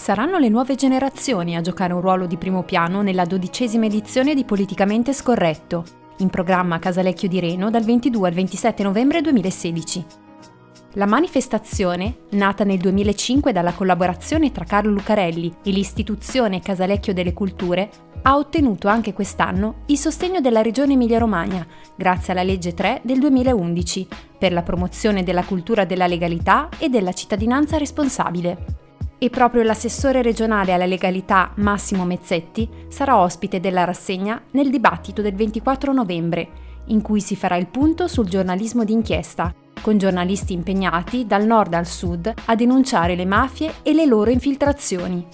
Saranno le nuove generazioni a giocare un ruolo di primo piano nella dodicesima edizione di Politicamente Scorretto, in programma Casalecchio di Reno dal 22 al 27 novembre 2016. La manifestazione, nata nel 2005 dalla collaborazione tra Carlo Lucarelli e l'istituzione Casalecchio delle Culture, ha ottenuto anche quest'anno il sostegno della Regione Emilia-Romagna, grazie alla legge 3 del 2011, per la promozione della cultura della legalità e della cittadinanza responsabile. E proprio l'assessore regionale alla legalità Massimo Mezzetti sarà ospite della rassegna nel dibattito del 24 novembre, in cui si farà il punto sul giornalismo d'inchiesta, con giornalisti impegnati dal nord al sud a denunciare le mafie e le loro infiltrazioni.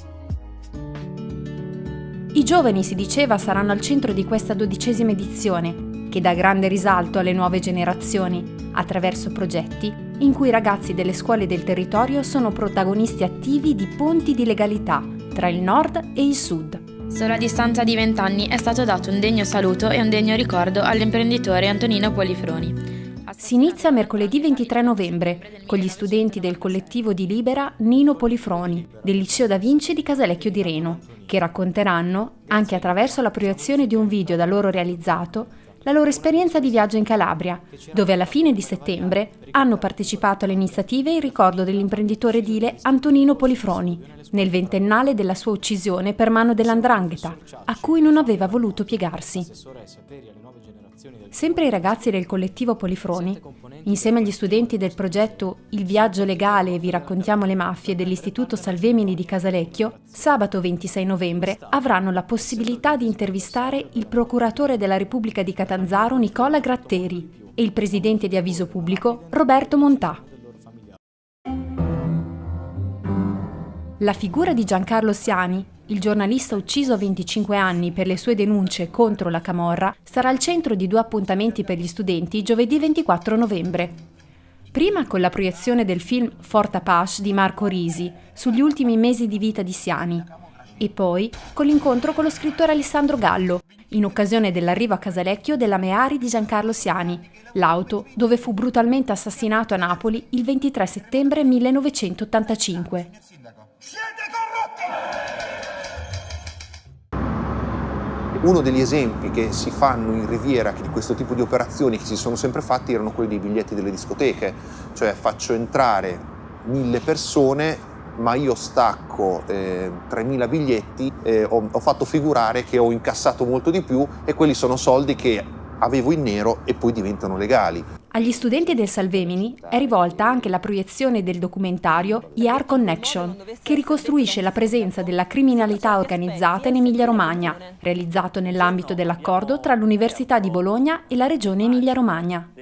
I giovani, si diceva, saranno al centro di questa dodicesima edizione, che dà grande risalto alle nuove generazioni, attraverso progetti in cui i ragazzi delle scuole del territorio sono protagonisti attivi di ponti di legalità tra il nord e il sud. Solo a distanza di vent'anni è stato dato un degno saluto e un degno ricordo all'imprenditore Antonino Polifroni. Si inizia mercoledì 23 novembre con gli studenti del collettivo di Libera Nino Polifroni del Liceo Da Vinci di Casalecchio di Reno, che racconteranno, anche attraverso la proiezione di un video da loro realizzato, la loro esperienza di viaggio in Calabria, dove alla fine di settembre hanno partecipato alle iniziative in ricordo dell'imprenditore edile Antonino Polifroni, nel ventennale della sua uccisione per mano dell'andrangheta, a cui non aveva voluto piegarsi. Sempre i ragazzi del collettivo Polifroni, insieme agli studenti del progetto Il viaggio legale e vi raccontiamo le mafie dell'Istituto Salvemini di Casalecchio, sabato 26 novembre avranno la possibilità di intervistare il procuratore della Repubblica di Catanzaro Nicola Gratteri e il presidente di Avviso Pubblico Roberto Montà. La figura di Giancarlo Siani, il giornalista ucciso a 25 anni per le sue denunce contro la Camorra, sarà al centro di due appuntamenti per gli studenti giovedì 24 novembre. Prima con la proiezione del film Fort Apache di Marco Risi sugli ultimi mesi di vita di Siani e poi con l'incontro con lo scrittore Alessandro Gallo, in occasione dell'arrivo a Casalecchio della Meari di Giancarlo Siani, l'auto dove fu brutalmente assassinato a Napoli il 23 settembre 1985. Uno degli esempi che si fanno in Riviera di questo tipo di operazioni che si sono sempre fatti erano quelli dei biglietti delle discoteche, cioè faccio entrare mille persone ma io stacco eh, 3.000 biglietti, eh, ho, ho fatto figurare che ho incassato molto di più e quelli sono soldi che avevo in nero e poi diventano legali. Agli studenti del Salvemini è rivolta anche la proiezione del documentario IAR Connection, che ricostruisce la presenza della criminalità organizzata in Emilia-Romagna, realizzato nell'ambito dell'accordo tra l'Università di Bologna e la Regione Emilia-Romagna.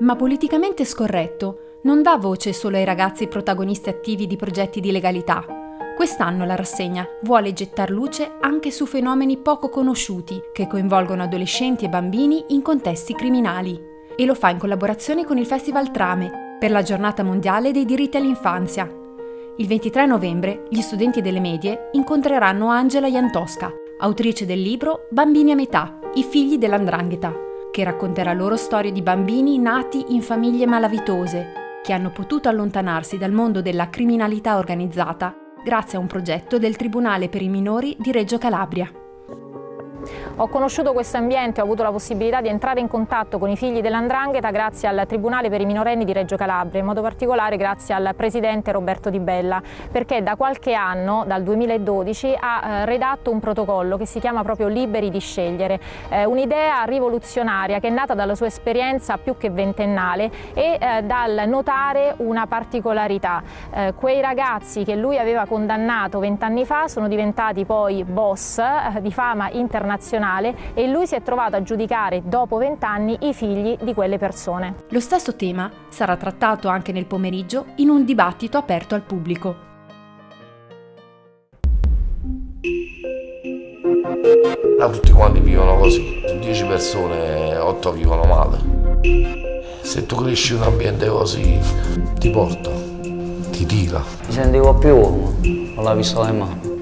Ma politicamente scorretto non dà voce solo ai ragazzi protagonisti attivi di progetti di legalità, Quest'anno la rassegna vuole gettar luce anche su fenomeni poco conosciuti che coinvolgono adolescenti e bambini in contesti criminali e lo fa in collaborazione con il Festival Trame per la giornata mondiale dei diritti all'infanzia. Il 23 novembre gli studenti delle medie incontreranno Angela Jantosca, autrice del libro Bambini a metà, i figli dell'andrangheta, che racconterà loro storie di bambini nati in famiglie malavitose, che hanno potuto allontanarsi dal mondo della criminalità organizzata grazie a un progetto del Tribunale per i minori di Reggio Calabria. Ho conosciuto questo ambiente, ho avuto la possibilità di entrare in contatto con i figli dell'Andrangheta grazie al Tribunale per i minorenni di Reggio Calabria, in modo particolare grazie al presidente Roberto Di Bella, perché da qualche anno, dal 2012, ha eh, redatto un protocollo che si chiama proprio Liberi di scegliere, eh, un'idea rivoluzionaria che è nata dalla sua esperienza più che ventennale e eh, dal notare una particolarità. Quei ragazzi che lui aveva condannato vent'anni fa sono diventati poi boss di fama internazionale nazionale e lui si è trovato a giudicare dopo vent'anni i figli di quelle persone. Lo stesso tema sarà trattato anche nel pomeriggio in un dibattito aperto al pubblico. Là tutti quanti vivono così, 10 persone, 8 vivono male. Se tu cresci in un ambiente così, ti porta, ti tira. Mi sentivo più uomo, non l'ha visto le mani.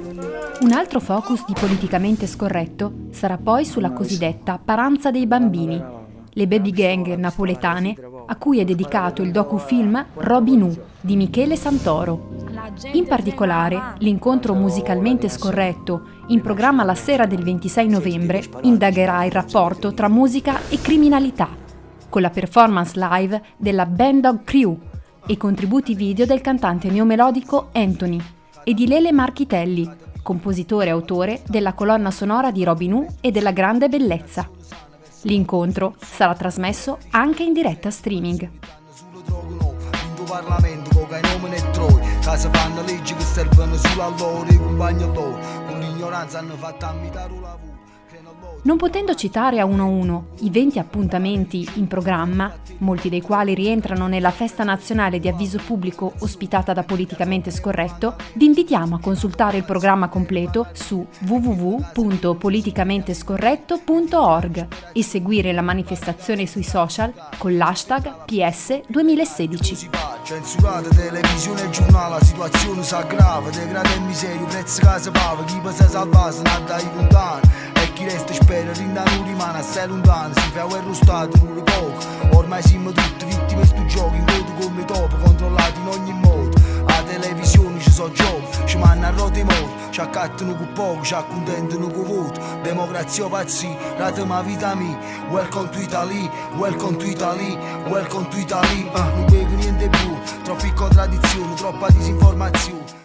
Un altro focus di politicamente scorretto sarà poi sulla cosiddetta paranza dei bambini, le baby gang napoletane, a cui è dedicato il docufilm Robin Hood di Michele Santoro. In particolare, l'incontro musicalmente scorretto, in programma la sera del 26 novembre, indagherà il rapporto tra musica e criminalità, con la performance live della Band Dog Crew e contributi video del cantante neomelodico Anthony e di Lele Marchitelli, compositore e autore della colonna sonora di Robin Hood e della Grande Bellezza. L'incontro sarà trasmesso anche in diretta streaming. Casa fanno leggi che servono solo a loro, i compagni loro, con l'ignoranza hanno fatto ammitare un lavoro. Non potendo citare a uno a uno i 20 appuntamenti in programma, molti dei quali rientrano nella festa nazionale di avviso pubblico ospitata da Politicamente Scorretto, vi invitiamo a consultare il programma completo su www.politicamentescorretto.org e seguire la manifestazione sui social con l'hashtag PS 2016 chi resta spera rinda non rimane assai lontano Si fa guerra stato non le poco Ormai siamo tutti vittime sto gioco In voto come topo controllato in ogni modo. A televisione ci sono giochi Ci manna a rote morti Ci accattano con poco Ci accontentano con voto. Democrazia pazzi Rate ma vita mia Welcome to Italy Welcome to Italy Welcome to Italy. Uh, Non bevo niente più Troppe contraddizioni Troppa disinformazione.